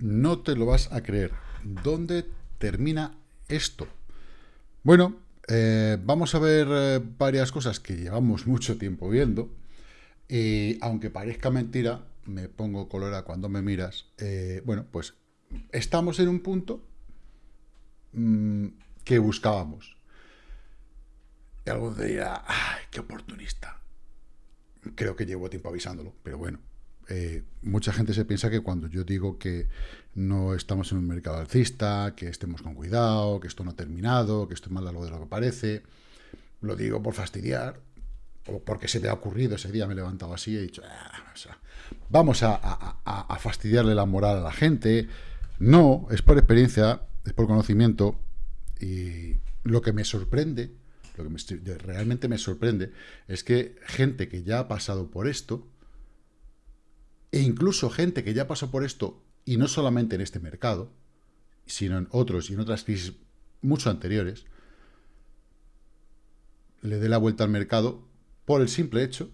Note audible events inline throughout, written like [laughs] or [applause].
no te lo vas a creer. ¿Dónde termina esto? Bueno, eh, vamos a ver eh, varias cosas que llevamos mucho tiempo viendo. Y aunque parezca mentira, me pongo colora cuando me miras. Eh, bueno, pues estamos en un punto mm, que buscábamos. Y algo dirá, ¡ay, qué oportunista! Creo que llevo tiempo avisándolo, pero bueno. Eh, mucha gente se piensa que cuando yo digo que no estamos en un mercado alcista, que estemos con cuidado, que esto no ha terminado, que esto es más largo de lo que parece, lo digo por fastidiar, o porque se me ha ocurrido ese día, me he levantado así y he dicho, ah, vamos a, fastidiarle la moral a la gente. No, es por experiencia, es por conocimiento, y lo que me sorprende, lo que realmente me sorprende, es que gente que ya ha pasado por esto, e incluso gente que ya pasó por esto, y no solamente en este mercado, sino en otros y en otras crisis mucho anteriores, le dé la vuelta al mercado por el simple hecho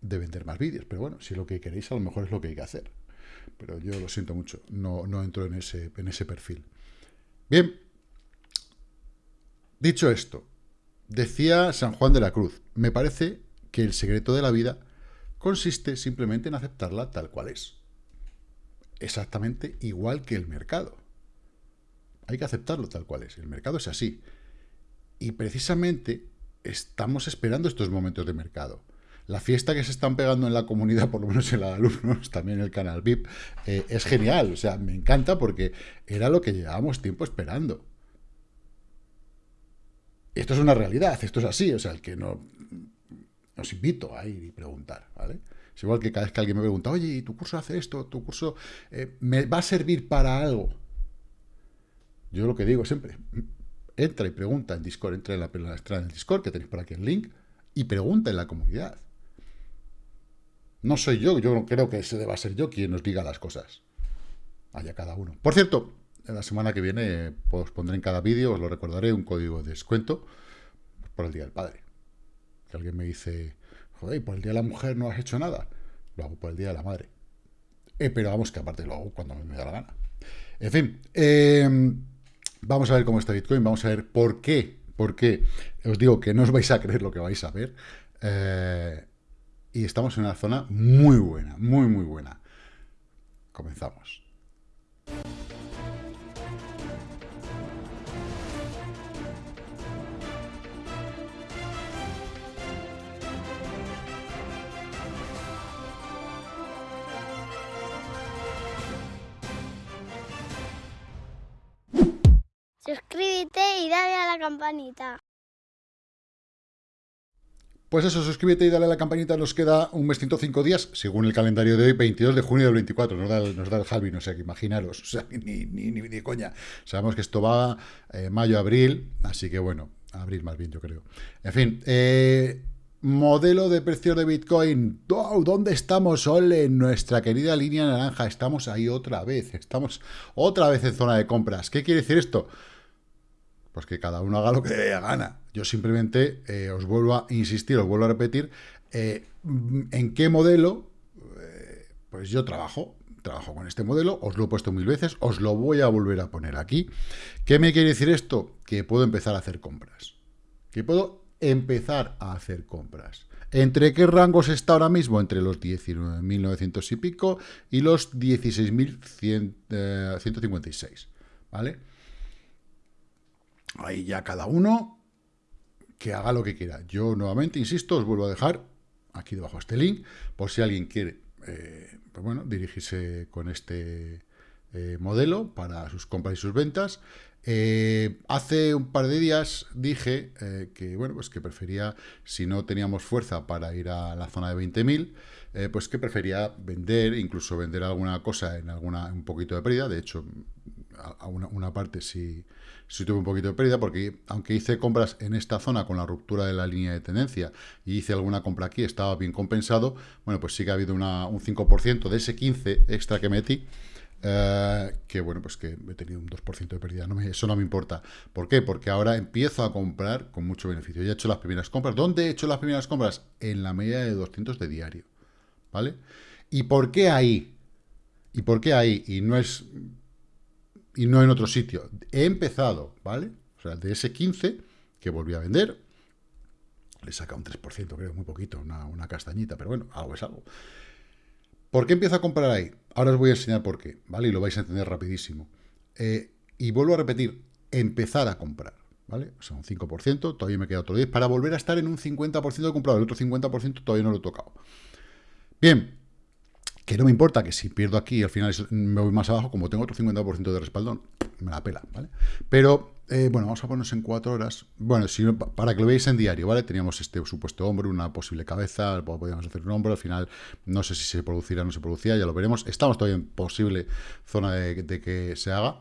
de vender más vídeos. Pero bueno, si lo que queréis a lo mejor es lo que hay que hacer. Pero yo lo siento mucho, no, no entro en ese, en ese perfil. Bien, dicho esto, decía San Juan de la Cruz, me parece que el secreto de la vida consiste simplemente en aceptarla tal cual es. Exactamente igual que el mercado. Hay que aceptarlo tal cual es. El mercado es así. Y precisamente estamos esperando estos momentos de mercado. La fiesta que se están pegando en la comunidad, por lo menos en la de alumnos, [laughs] también en el canal VIP, eh, es genial. O sea, me encanta porque era lo que llevábamos tiempo esperando. Esto es una realidad, esto es así. O sea, el que no os invito a ir y preguntar, ¿vale? Es igual que cada vez que alguien me pregunta, oye, ¿y tu curso hace esto? ¿Tu curso eh, me va a servir para algo? Yo lo que digo siempre, entra y pregunta en Discord, entra en la, en el Discord, que tenéis por aquí el link, y pregunta en la comunidad. No soy yo, yo creo que ese deba ser yo quien nos diga las cosas. Allá cada uno. Por cierto, en la semana que viene os pondré en cada vídeo, os lo recordaré, un código de descuento por el Día del Padre que alguien me dice, joder, por el Día de la Mujer no has hecho nada. Lo hago por el Día de la Madre. Eh, pero vamos, que aparte lo hago cuando me da la gana. En fin, em, vamos a ver cómo está Bitcoin, vamos a ver por qué, por qué. Os digo que no os vais a creer lo que vais a ver. Eh, y estamos en una zona muy buena, muy, muy buena. Comenzamos. Suscríbete y dale a la campanita. Pues eso, suscríbete y dale a la campanita. Nos queda un mes 105 días, según el calendario de hoy, 22 de junio del 24. Nos da, nos da el Halvin, [laughs] o sea, imaginaros. O sea, ni, ni, ni, coña. Sabemos que esto va eh, mayo, abril, así que bueno, abril más bien, yo creo. En fin, eh, modelo de precios de Bitcoin. ¿Dónde estamos, Ole? Nuestra querida línea naranja. Estamos ahí otra vez. Estamos otra vez en zona de compras. ¿Qué quiere decir esto? Pues que cada uno haga lo que dé gana. Yo simplemente eh, os vuelvo a insistir, os vuelvo a repetir, eh, en qué modelo, eh, pues yo trabajo, trabajo con este modelo, os lo he puesto mil veces, os lo voy a volver a poner aquí. ¿Qué me quiere decir esto? Que puedo empezar a hacer compras. Que puedo empezar a hacer compras. ¿Entre qué rangos está ahora mismo? Entre los 19.900 y pico y los 16.156, ¿vale? Ahí ya cada uno que haga lo que quiera. Yo nuevamente, insisto, os vuelvo a dejar aquí debajo este link, por si alguien quiere, eh, pues bueno, dirigirse con este eh, modelo para sus compras y sus ventas. Eh, hace un par de días dije que, bueno, pues que prefería, si no teníamos fuerza para ir a la zona de 20.000, pues que prefería vender, incluso vender alguna cosa en alguna un poquito de pérdida. De hecho, a una, una parte sí sí tuve un poquito de pérdida porque aunque hice compras en esta zona con la ruptura de la línea de tendencia y hice alguna compra aquí, estaba bien compensado, bueno, pues sí que ha habido un 5% de ese 15 extra que metí, eh, que bueno, pues que he tenido un 2% de pérdida, eso no me importa. ¿Por qué? Porque ahora empiezo a comprar con mucho beneficio. Ya he hecho las primeras compras. ¿Dónde he hecho las primeras compras? En la media de 200 de diario, ¿vale? ¿Y por qué ahí? ¿Y por qué ahí? Y no es y no en otro sitio. He empezado, ¿vale? O sea, de ese 15 que volví a vender, le saca un 3%, creo, muy poquito, una, castañita, pero bueno, algo es algo. ¿Por qué empiezo a comprar ahí? Ahora os voy a enseñar por qué, ¿vale? Y lo vais a entender rapidísimo. Eh, y vuelvo a repetir, empezar a comprar, ¿vale? O sea, un 5%, todavía me queda otro 10, para volver a estar en un 50% de comprado, el otro 50% todavía no lo he tocado. Bien, que no me importa que si pierdo aquí al final me voy más abajo, como tengo otro 50% de respaldón, me la pela, ¿vale? Pero, eh, bueno, vamos a ponernos en cuatro horas. Bueno, para que lo veáis en diario, ¿vale? Teníamos este supuesto hombro, una posible cabeza, podríamos hacer un hombro, al final no sé si se producirá o no se producirá, ya lo veremos. Estamos todavía en posible zona de, de que se haga.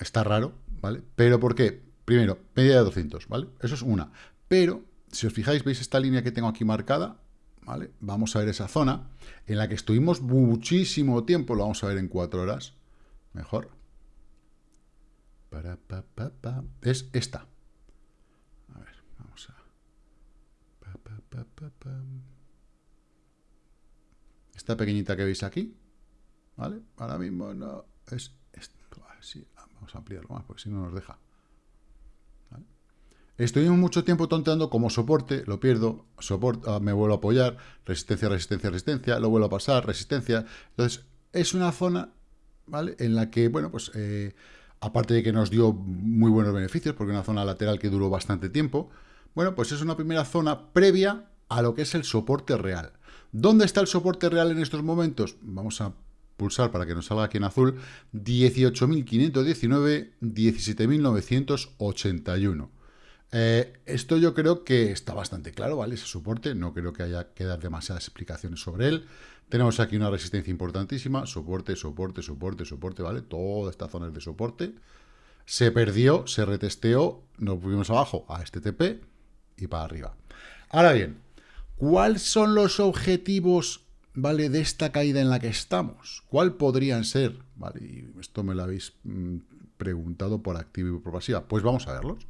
Está raro, ¿vale? Pero ¿por qué? Primero, media de 200, ¿vale? Eso es una. Pero, si os fijáis, veis esta línea que tengo aquí marcada, Vamos a ver esa zona en la que estuvimos muchísimo tiempo, lo vamos a ver en cuatro horas, mejor. Es esta. A ver, vamos a... Esta pequeñita que veis aquí, ¿vale? Ahora mismo no es... vamos a ampliarlo más, porque si no nos deja. Estuvimos mucho tiempo tonteando como soporte, lo pierdo, soporte, ah, me vuelvo a apoyar, resistencia, resistencia, resistencia, lo vuelvo a pasar, resistencia. Entonces, es una zona, ¿vale? En la que, bueno, pues, eh, aparte de que nos dio muy buenos beneficios, porque una zona lateral que duró bastante tiempo, bueno, pues es una primera zona previa a lo que es el soporte real. ¿Dónde está el soporte real en estos momentos? Vamos a pulsar para que nos salga aquí en azul, 18.519, 17.981. Eh, esto yo creo que está bastante claro, ¿vale? Ese soporte, no creo que haya que dar demasiadas explicaciones sobre él. Tenemos aquí una resistencia importantísima, soporte, soporte, soporte, soporte, ¿vale? Toda esta zona es de soporte. Se perdió, se retesteó, nos fuimos abajo a este TP y para arriba. Ahora bien, ¿cuáles son los objetivos, ¿vale? De esta caída en la que estamos. ¿Cuál podrían ser? ¿Vale? Y esto me lo habéis mm, preguntado por activa y por pasiva. Pues vamos a verlos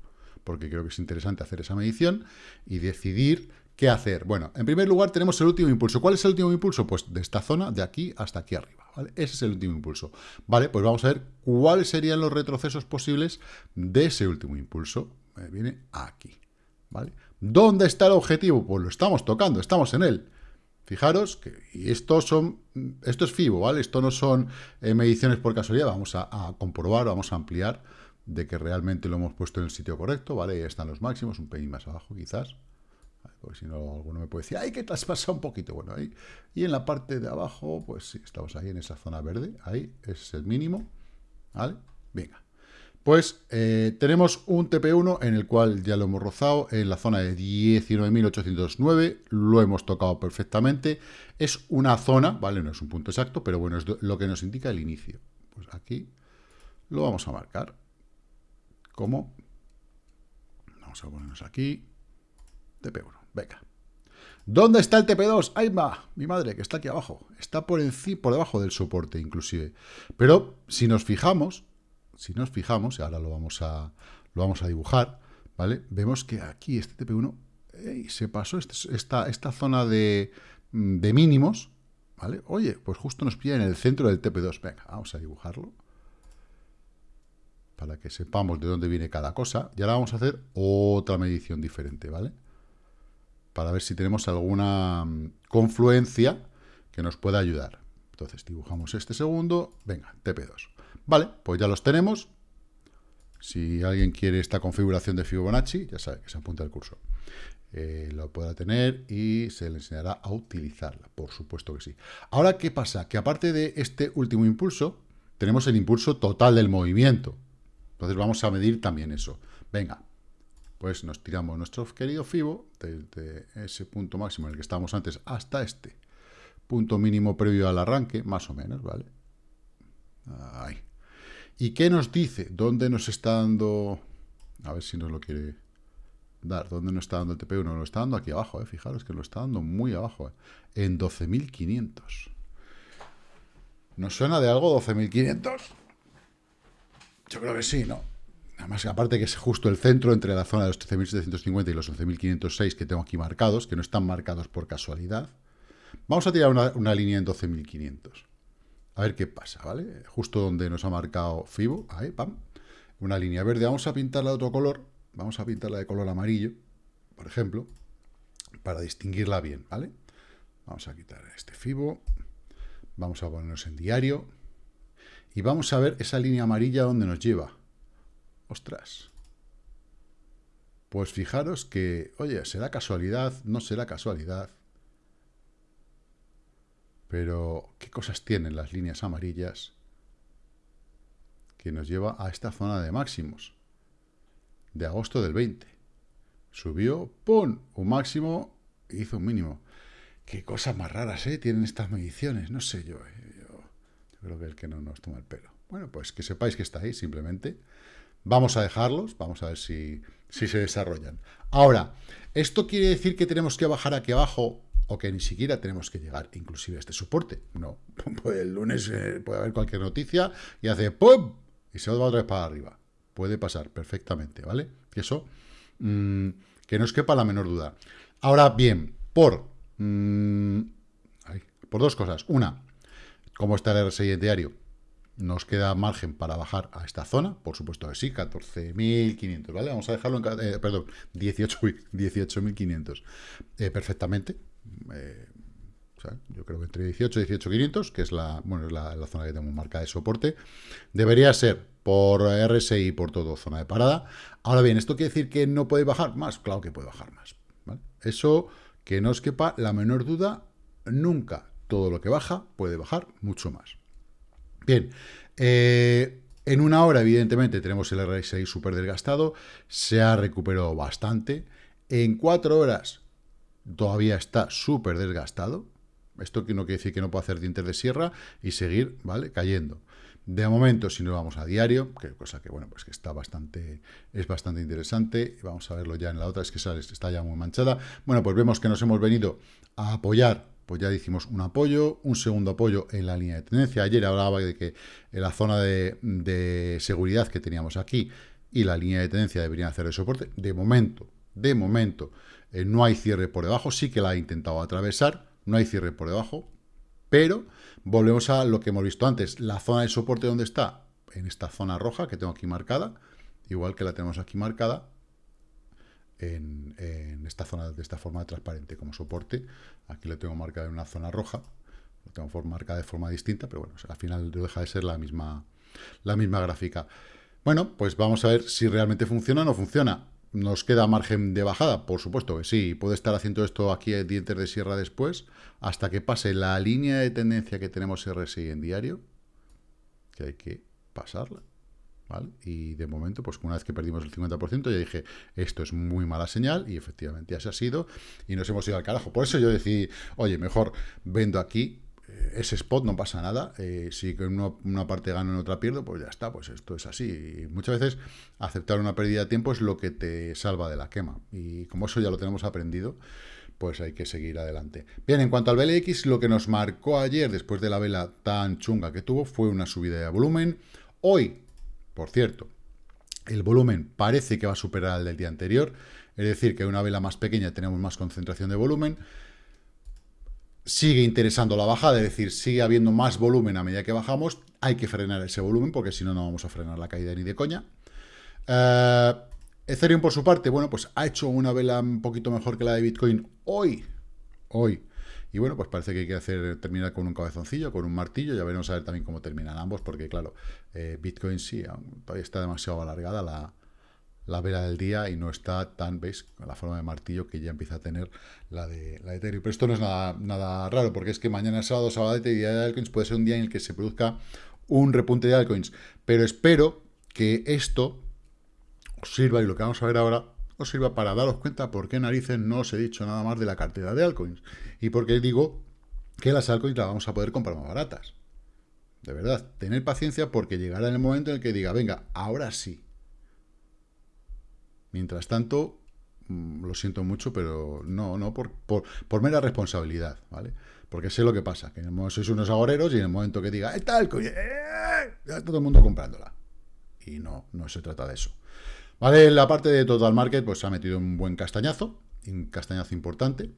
porque creo que es interesante hacer esa medición y decidir qué hacer. Bueno, en primer lugar tenemos el último impulso. ¿Cuál es el último impulso? Pues de esta zona, de aquí hasta aquí arriba. Ese es el último impulso. Vale, pues vamos a ver cuáles serían los retrocesos posibles de ese último impulso. Me viene aquí. ¿vale? ¿Dónde está el objetivo? Pues lo estamos tocando, estamos en él. Fijaros que esto, son, esto es FIBO, ¿vale? Esto no son eh, mediciones por casualidad, vamos a comprobar, vamos a ampliar de que realmente lo hemos puesto en el sitio correcto, ¿vale? Ahí están los máximos, un pelín más abajo quizás, porque si no alguno me puede decir, ¡ay, que te un poquito! Bueno, ahí, y en la parte de abajo, pues sí, estamos ahí en esa zona verde, ahí, es el mínimo, ¿vale? Venga. Pues eh, tenemos un TP1 en el cual ya lo hemos rozado en la zona de 19.809, lo hemos tocado perfectamente. Es una zona, ¿vale? No es un punto exacto, pero bueno, es lo que nos indica el inicio. Pues aquí lo vamos a marcar. ¿Cómo? Vamos a ponernos aquí. TP1, venga. ¿Dónde está el TP2? ¡Ahí va! Mi madre, que está aquí abajo. Está por, encima, por debajo del soporte, inclusive. Pero si nos fijamos, si nos fijamos, y ahora lo vamos a, lo vamos a dibujar, ¿vale? Vemos que aquí este TP1 se pasó este, esta, esta zona de, de mínimos, ¿vale? Oye, pues justo nos pilla en el centro del TP2. Venga, vamos a dibujarlo para que sepamos de dónde viene cada cosa. Y ahora vamos a hacer otra medición diferente, ¿vale? Para ver si tenemos alguna mm, confluencia que nos pueda ayudar. Entonces dibujamos este segundo, venga, TP2. Vale, pues ya los tenemos. Si alguien quiere esta configuración de Fibonacci, ya sabe que se apunta al curso. Eh, lo podrá tener y se le enseñará a utilizarla, por supuesto que sí. Ahora, ¿qué pasa? Que aparte de este último impulso, tenemos el impulso total del movimiento, entonces vamos a medir también eso. Venga, pues nos tiramos nuestro querido FIBO desde ese punto máximo en el que estábamos antes hasta este punto mínimo previo al arranque, más o menos, ¿vale? Ahí. ¿Y qué nos dice? ¿Dónde nos está dando...? A ver si nos lo quiere dar. ¿Dónde nos está dando el TP1? Nos lo está dando aquí abajo, ¿eh? Fijaros que lo está dando muy abajo, ¿eh? En 12.500. ¿Nos suena de algo 12.500? Yo creo que sí, ¿no? Además, aparte que es justo el centro entre la zona de los 13.750 y los 11.506 que tengo aquí marcados, que no están marcados por casualidad. Vamos a tirar una, línea en 12.500. A ver qué pasa, ¿vale? Justo donde nos ha marcado FIBO, ahí, pam, una línea verde. Vamos a pintarla de otro color, vamos a pintarla de color amarillo, por ejemplo, para distinguirla bien, ¿vale? Vamos a quitar este FIBO, vamos a ponernos en diario, y vamos a ver esa línea amarilla donde nos lleva. Ostras. Pues fijaros que, oye, ¿será casualidad? No será casualidad. Pero, ¿qué cosas tienen las líneas amarillas que nos lleva a esta zona de máximos? De agosto del 20. Subió, ¡pum! Un máximo, hizo un mínimo. Qué cosas más raras, ¿eh? Tienen estas mediciones, no sé yo. ¿eh? Creo que el que no nos toma el pelo. Bueno, pues que sepáis que está ahí, simplemente. Vamos a dejarlos, vamos a ver si, si se desarrollan. Ahora, ¿esto quiere decir que tenemos que bajar aquí abajo o que ni siquiera tenemos que llegar inclusive a este soporte. No, [laughs] pues el lunes eh, puede haber cualquier noticia y hace ¡pum! y se va otra vez para arriba. Puede pasar perfectamente, ¿vale? Que eso, mmm, que no os quepa la menor duda. Ahora bien, por, ay, por dos cosas. Una, como está el RSI diario, nos queda margen para bajar a esta zona, por supuesto que sí, 14.500, ¿vale? Vamos a dejarlo en, eh, perdón, 18.500 18 eh, perfectamente, eh, yo creo que entre 18 y 18.500, que es la, bueno, la, zona que tenemos marcada de soporte, debería ser por RSI y por todo zona de parada. Ahora bien, ¿esto quiere decir que no puede bajar más? Claro que puede bajar más. Eso, que no os quepa la menor duda, nunca todo lo que baja puede bajar mucho más. Bien, eh, en una hora, evidentemente, tenemos el RSI súper desgastado, se ha recuperado bastante. En cuatro horas todavía está súper desgastado. Esto no quiere decir que no pueda hacer dientes de sierra y seguir, ¿vale? Cayendo. De momento, si no vamos a diario, que cosa que, bueno, pues que está bastante, es bastante interesante. Vamos a verlo ya en la otra, es que está ya muy manchada. Bueno, pues vemos que nos hemos venido a apoyar, pues ya hicimos un apoyo, un segundo apoyo en la línea de tendencia. Ayer hablaba de que la zona de, seguridad que teníamos aquí y la línea de tendencia deberían hacer el soporte. De momento, de momento, eh, no hay cierre por debajo, sí que la ha intentado atravesar, no hay cierre por debajo, pero volvemos a lo que hemos visto antes, la zona de soporte donde está, en esta zona roja que tengo aquí marcada, igual que la tenemos aquí marcada, en esta zona de esta forma transparente como soporte, aquí lo tengo marcada en una zona roja, lo tengo marcada de forma distinta, pero bueno, al final deja de ser la misma, la misma gráfica. Bueno, pues vamos a ver si realmente funciona o no funciona. ¿Nos queda margen de bajada? Por supuesto que sí. Puede estar haciendo esto aquí en dientes de sierra después, hasta que pase la línea de tendencia que tenemos RSI en diario, que hay que pasarla. Y de momento, pues una vez que perdimos el 50%, ya dije, esto es muy mala señal, y efectivamente así ha sido, y nos hemos ido al carajo. Por eso yo decidí, oye, mejor vendo aquí, ese spot no pasa nada, eh, si una, una, parte gano en otra pierdo, pues ya está, pues esto es así. Y muchas veces aceptar una pérdida de tiempo es lo que te salva de la quema. Y como eso ya lo tenemos aprendido, pues hay que seguir adelante. Bien, en cuanto al BLX, lo que nos marcó ayer, después de la vela tan chunga que tuvo, fue una subida de volumen. Hoy, por cierto, el volumen parece que va a superar al del día anterior, es decir, que una vela más pequeña tenemos más concentración de volumen, sigue interesando la bajada, es decir, sigue habiendo más volumen a medida que bajamos, hay que frenar ese volumen porque si no, no vamos a frenar la caída ni de coña. Uh, Ethereum, por su parte, bueno, pues ha hecho una vela un poquito mejor que la de Bitcoin hoy, hoy. Y bueno, pues parece que hay que hacer, terminar con un cabezoncillo, con un martillo, ya veremos a ver también cómo terminan ambos, porque claro, eh, Bitcoin sí, todavía está demasiado alargada la, la vela del día y no está tan, ¿veis? Con la forma de martillo que ya empieza a tener la de, la de Ethereum. Pero esto no es nada, nada raro, porque es que mañana es sábado, sábado y día de altcoins puede ser un día en el que se produzca un repunte de altcoins. Pero espero que esto os sirva, y lo que vamos a ver ahora, os sirva para daros cuenta por qué narices no os he dicho nada más de la cartera de altcoins. Y porque digo que las altcoins las vamos a poder comprar más baratas. De verdad, tener paciencia porque llegará el momento en el que diga, venga, ahora sí, Mientras tanto, mm, lo siento mucho, pero no, no, por, por, por, mera responsabilidad, ¿vale? Porque sé lo que pasa, que sois unos agoreros y en el momento que diga, ¡eh, tal! ¡Eh! Ya está todo el mundo comprándola. Y no, no se trata de eso. Vale, la parte de Total Market, pues ha metido un buen castañazo, un castañazo importante.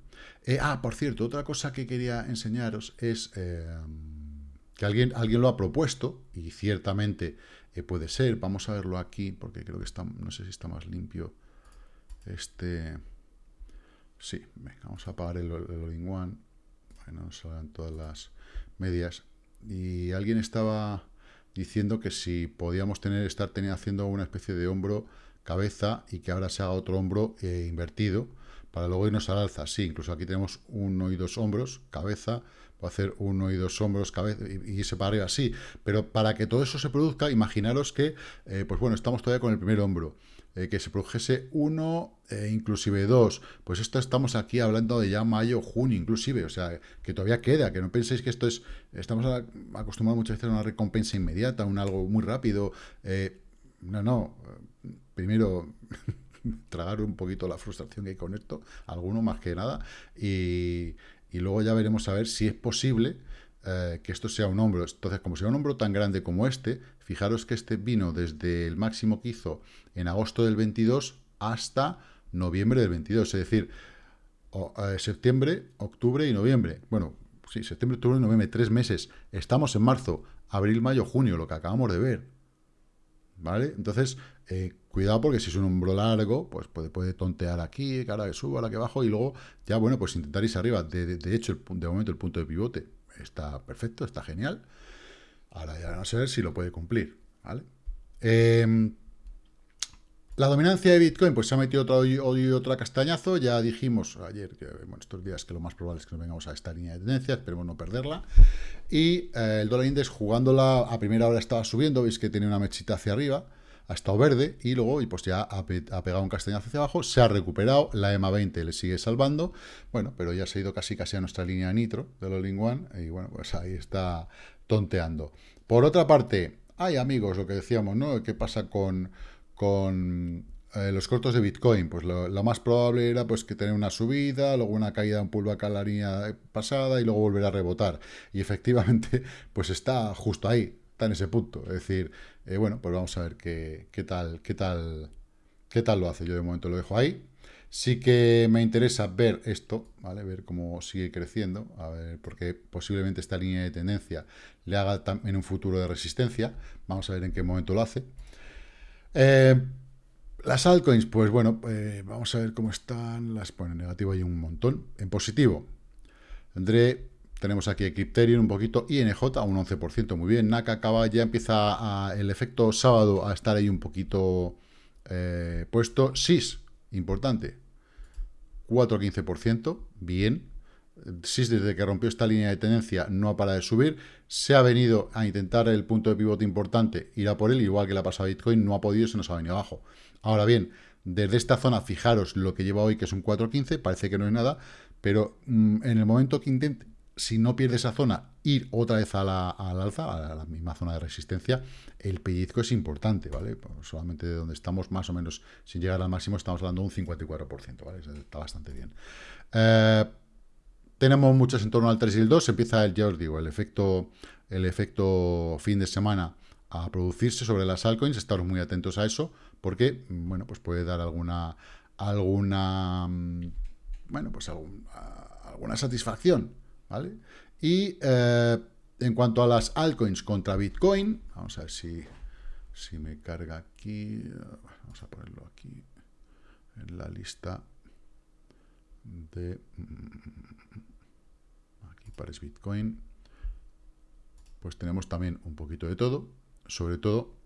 Eh, ah, por cierto, otra cosa que quería enseñaros es... Eh, que alguien, alguien lo ha propuesto, y ciertamente eh, puede ser. Vamos a verlo aquí, porque creo que está, no sé si está más limpio. Este... Sí, venga, vamos a apagar el, el all-in-one. Bueno, nos salgan todas las medias. Y alguien estaba diciendo que si podíamos tener, estar teniendo, haciendo una especie de hombro cabeza y que ahora se haga otro hombro eh, invertido para luego irnos al alza. Sí, incluso aquí tenemos uno y dos hombros, cabeza, puedo hacer uno y dos hombros, cabeza, y, irse para arriba, sí. Pero para que todo eso se produzca, imaginaros que, eh, pues bueno, estamos todavía con el primer hombro. Eh, que se produjese uno, inclusive dos. Pues esto estamos aquí hablando de ya mayo, junio, inclusive. O sea, que todavía queda, que no penséis que esto es... Estamos acostumbrados muchas veces a una recompensa inmediata, un algo muy rápido. no, no primero [laughs] tragar un poquito la frustración que hay con esto, alguno más que nada, y, luego ya veremos a ver si es posible eh, que esto sea un hombro. Entonces, como sea un hombro tan grande como este, fijaros que este vino desde el máximo que hizo en agosto del 22 hasta noviembre del 22, es decir, eh, septiembre, octubre y noviembre. Bueno, sí, septiembre, octubre y noviembre, tres meses. Estamos en marzo, abril, mayo, junio, lo que acabamos de ver. ¿Vale? Entonces, eh, cuidado porque si es un hombro largo, pues puede, puede tontear aquí, ahora que subo, ahora que bajo, y luego ya, bueno, pues intentar irse arriba. De, hecho, de momento el punto de pivote está perfecto, está genial. Ahora ya no sé si lo puede cumplir, ¿vale? Em, la dominancia de Bitcoin, pues se ha metido otro, hoy, otra castañazo. Ya dijimos ayer, que estos días que lo más probable es que nos vengamos a esta línea de tendencia, esperemos no perderla. Y eh, el dólar index jugándola a primera hora estaba subiendo, veis que tiene una mechita hacia arriba ha estado verde y luego y pues ya ha, pegado un castañazo hacia abajo, se ha recuperado, la EMA 20 le sigue salvando, bueno, pero ya se ha ido casi casi a nuestra línea nitro de los One y bueno, pues ahí está tonteando. Por otra parte, hay amigos, lo que decíamos, ¿no? ¿Qué pasa con, con eh, los cortos de Bitcoin? Pues lo, más probable era pues que tener una subida, luego una caída, un pullback a la línea pasada y luego volver a rebotar. Y efectivamente, [laughs] pues está justo ahí, está en ese punto. Es decir, eh, bueno, pues vamos a ver qué, tal, qué tal, qué tal lo hace. Yo de momento lo dejo ahí. Sí que me interesa ver esto, ¿vale? Ver cómo sigue creciendo, a ver, porque posiblemente esta línea de tendencia le haga en un futuro de resistencia. Vamos a ver en qué momento lo hace. Eh, las altcoins, pues bueno, eh, vamos a ver cómo están. Las pone en negativo hay un montón. En positivo, tendré tenemos aquí Ecripterium un poquito, INJ un 11%, muy bien. NACA acaba, ya empieza el efecto sábado a estar ahí un poquito eh, puesto. SIS, importante, 4-15%, bien. SIS desde que rompió esta línea de tendencia no ha parado de subir. Se ha venido a intentar el punto de pivote importante, irá por él, igual que la pasada Bitcoin, no ha podido, se nos ha venido abajo. Ahora bien, desde esta zona, fijaros lo que lleva hoy, que es un 4.15, parece que no es nada, pero mm, en el momento que intente, si no pierde esa zona, ir otra vez a la, al alza, a la misma zona de resistencia, el pellizco es importante, ¿vale? Solamente de donde estamos, más o menos, sin llegar al máximo, estamos hablando de un 54%, ¿vale? Está bastante bien. Eh, tenemos muchos en torno al 3 y el 2, empieza, el, ya os digo, el efecto, el efecto fin de semana a producirse sobre las altcoins, estaros muy atentos a eso, porque, bueno, pues puede dar alguna, alguna, mm, bueno, pues alguna satisfacción ¿vale? Y eh, en cuanto a las altcoins contra Bitcoin, vamos a ver si, si me carga aquí, vamos a ponerlo aquí, en la lista de... Aquí para Bitcoin. Pues tenemos también un poquito de todo, sobre todo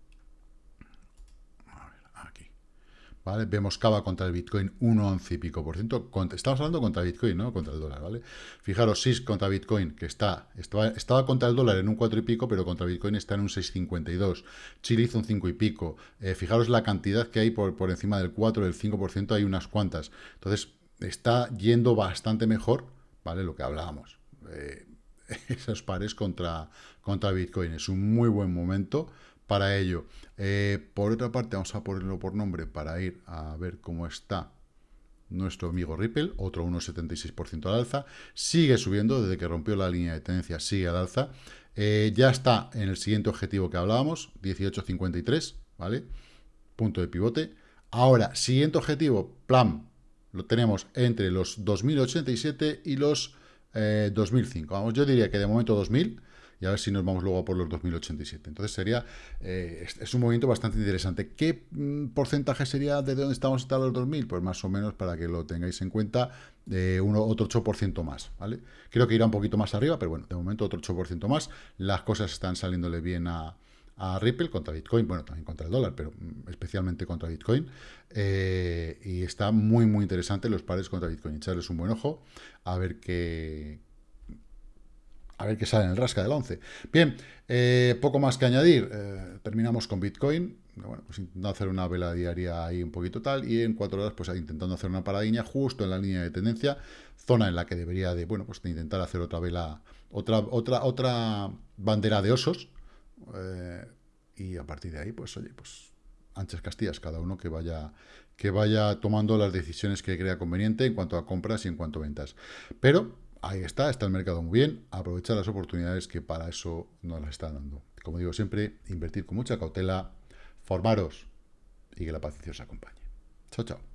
¿vale? Vemos Cava contra el Bitcoin 1,11 y pico por ciento. Estamos hablando contra Bitcoin, ¿no? Contra el dólar, ¿vale? Fijaros, SIS contra Bitcoin, que está, estaba, estaba contra el dólar en un 4 y pico, pero contra Bitcoin está en un 6,52. Chile hizo un 5 y pico. Eh, fijaros la cantidad que hay por, por encima del 4, del 5%, hay unas cuantas. Entonces, está yendo bastante mejor, ¿vale? Lo que hablábamos. Eh, [laughs] esos pares contra, contra Bitcoin. Es un muy buen momento para ello. Eh, por otra parte, vamos a ponerlo por nombre para ir a ver cómo está nuestro amigo Ripple, otro 1,76% al alza, sigue subiendo desde que rompió la línea de tendencia, sigue al alza, eh, ya está en el siguiente objetivo que hablábamos, 18,53, ¿vale? Punto de pivote. Ahora, siguiente objetivo, plan, lo tenemos entre los 2087 y los 2005. Eh, Vamos, yo diría que de momento 2000, y a ver si nos vamos luego por los 2087. Entonces sería, eh, es, un movimiento bastante interesante. ¿Qué mm, porcentaje sería de dónde estamos hasta los 2000? Pues más o menos para que lo tengáis en cuenta, uno, otro 8% más, ¿vale? Creo que irá un poquito más arriba, pero bueno, de momento otro 8% más. Las cosas están saliéndole bien a, a Ripple contra Bitcoin, bueno, también contra el dólar, pero mm, especialmente contra Bitcoin. Eh, y está muy, muy interesante los pares contra Bitcoin. Echarles un buen ojo a ver qué, a ver qué sale en el rasca del 11. Bien, eh, poco más que añadir. Eh, terminamos con Bitcoin. Bueno, pues intentando hacer una vela diaria ahí un poquito tal. Y en cuatro horas, pues intentando hacer una paradiña justo en la línea de tendencia. Zona en la que debería de, bueno, pues de intentar hacer otra vela, otra, otra, otra bandera de osos. Eh, y a partir de ahí, pues oye, pues anchas castillas, cada uno que vaya, que vaya tomando las decisiones que crea conveniente en cuanto a compras y en cuanto a ventas. Pero ahí está, está el mercado muy bien, aprovechar las oportunidades que para eso nos las están dando. Como digo siempre, invertir con mucha cautela, formaros y que la paciencia os acompañe. Chao, chao.